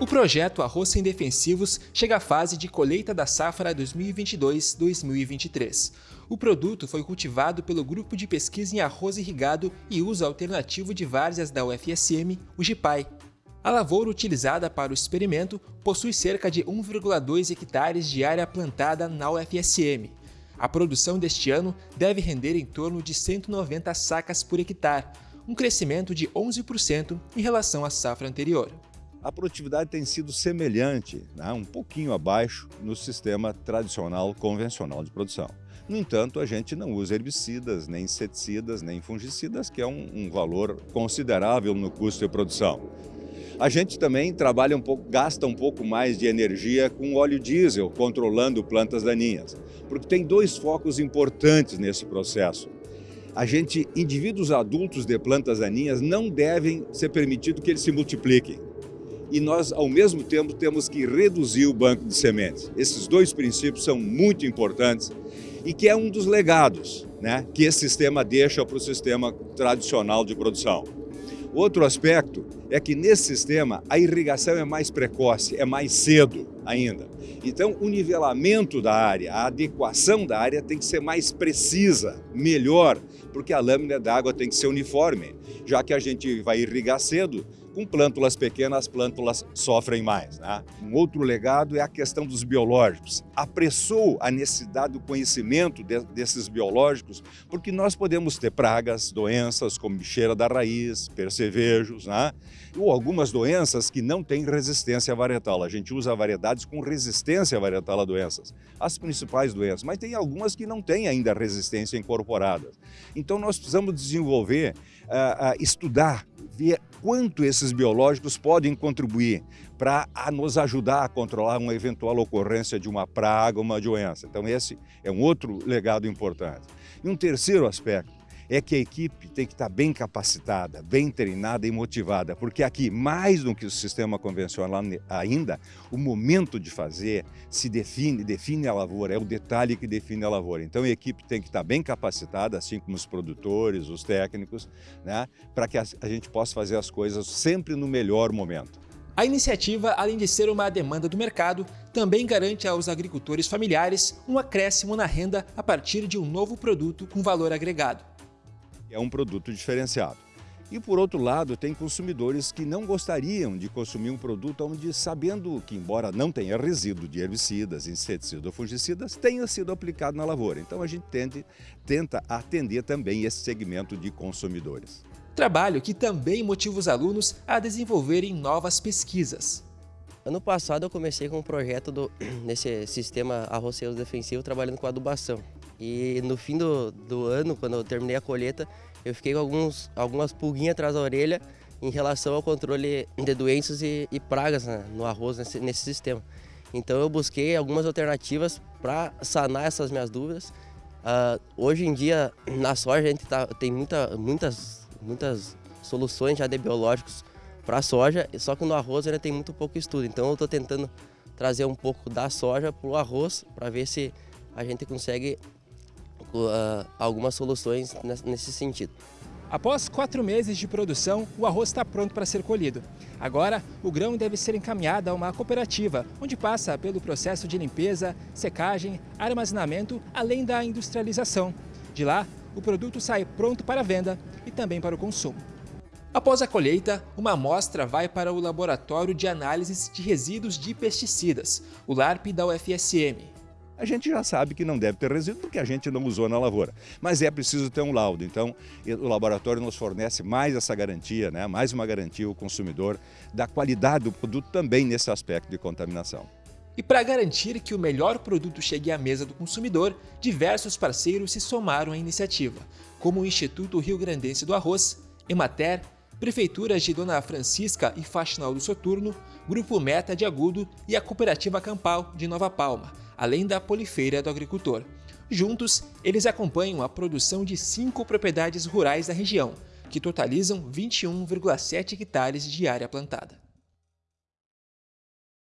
O projeto Arroz Sem Defensivos chega à fase de colheita da safra 2022-2023. O produto foi cultivado pelo Grupo de Pesquisa em Arroz Irrigado e Uso Alternativo de Várzeas da UFSM, o GIPAI. A lavoura utilizada para o experimento possui cerca de 1,2 hectares de área plantada na UFSM. A produção deste ano deve render em torno de 190 sacas por hectare, um crescimento de 11% em relação à safra anterior a produtividade tem sido semelhante, né, um pouquinho abaixo, no sistema tradicional convencional de produção. No entanto, a gente não usa herbicidas, nem inseticidas, nem fungicidas, que é um, um valor considerável no custo de produção. A gente também trabalha um pouco, gasta um pouco mais de energia com óleo diesel, controlando plantas daninhas, porque tem dois focos importantes nesse processo. A gente, indivíduos adultos de plantas daninhas, não devem ser permitido que eles se multipliquem e nós, ao mesmo tempo, temos que reduzir o banco de sementes. Esses dois princípios são muito importantes e que é um dos legados né, que esse sistema deixa para o sistema tradicional de produção. Outro aspecto é que nesse sistema a irrigação é mais precoce, é mais cedo ainda. Então o nivelamento da área, a adequação da área tem que ser mais precisa, melhor, porque a lâmina d'água tem que ser uniforme. Já que a gente vai irrigar cedo, com plântulas pequenas, as plântulas sofrem mais. Né? Um outro legado é a questão dos biológicos. Apressou a necessidade do conhecimento de, desses biológicos, porque nós podemos ter pragas, doenças como bicheira da raiz, percevejos, né? ou algumas doenças que não têm resistência varietal. A gente usa com resistência varietal a doenças, as principais doenças, mas tem algumas que não têm ainda resistência incorporada. Então nós precisamos desenvolver, uh, uh, estudar, ver quanto esses biológicos podem contribuir para nos ajudar a controlar uma eventual ocorrência de uma praga, uma doença. Então esse é um outro legado importante. E um terceiro aspecto, é que a equipe tem que estar bem capacitada, bem treinada e motivada, porque aqui, mais do que o sistema convencional ainda, o momento de fazer se define, define a lavoura, é o detalhe que define a lavoura. Então a equipe tem que estar bem capacitada, assim como os produtores, os técnicos, né, para que a gente possa fazer as coisas sempre no melhor momento. A iniciativa, além de ser uma demanda do mercado, também garante aos agricultores familiares um acréscimo na renda a partir de um novo produto com valor agregado. É um produto diferenciado. E por outro lado, tem consumidores que não gostariam de consumir um produto onde, sabendo que, embora não tenha resíduo de herbicidas, inseticidas ou fungicidas, tenha sido aplicado na lavoura. Então a gente tende, tenta atender também esse segmento de consumidores. Trabalho que também motiva os alunos a desenvolverem novas pesquisas. Ano passado eu comecei com um projeto do, nesse sistema arroceiro defensivo trabalhando com adubação. E no fim do, do ano, quando eu terminei a colheita, eu fiquei com alguns, algumas pulguinhas atrás da orelha em relação ao controle de doenças e, e pragas né, no arroz nesse, nesse sistema. Então eu busquei algumas alternativas para sanar essas minhas dúvidas. Uh, hoje em dia, na soja, a gente tá, tem muita, muitas, muitas soluções já de biológicos para a soja, só que no arroz ainda tem muito pouco estudo. Então eu estou tentando trazer um pouco da soja para o arroz, para ver se a gente consegue uh, algumas soluções nesse sentido. Após quatro meses de produção, o arroz está pronto para ser colhido. Agora, o grão deve ser encaminhado a uma cooperativa, onde passa pelo processo de limpeza, secagem, armazenamento, além da industrialização. De lá, o produto sai pronto para venda e também para o consumo. Após a colheita, uma amostra vai para o Laboratório de Análises de Resíduos de Pesticidas, o LARP da UFSM, a gente já sabe que não deve ter resíduo porque a gente não usou na lavoura. Mas é preciso ter um laudo, então o laboratório nos fornece mais essa garantia, né? mais uma garantia ao consumidor da qualidade do produto também nesse aspecto de contaminação. E para garantir que o melhor produto chegue à mesa do consumidor, diversos parceiros se somaram à iniciativa, como o Instituto Rio Grandense do Arroz, Emater, Prefeituras de Dona Francisca e Faxinal do Soturno, Grupo Meta de Agudo e a Cooperativa Campal de Nova Palma, além da Polifeira do Agricultor. Juntos, eles acompanham a produção de cinco propriedades rurais da região, que totalizam 21,7 hectares de área plantada.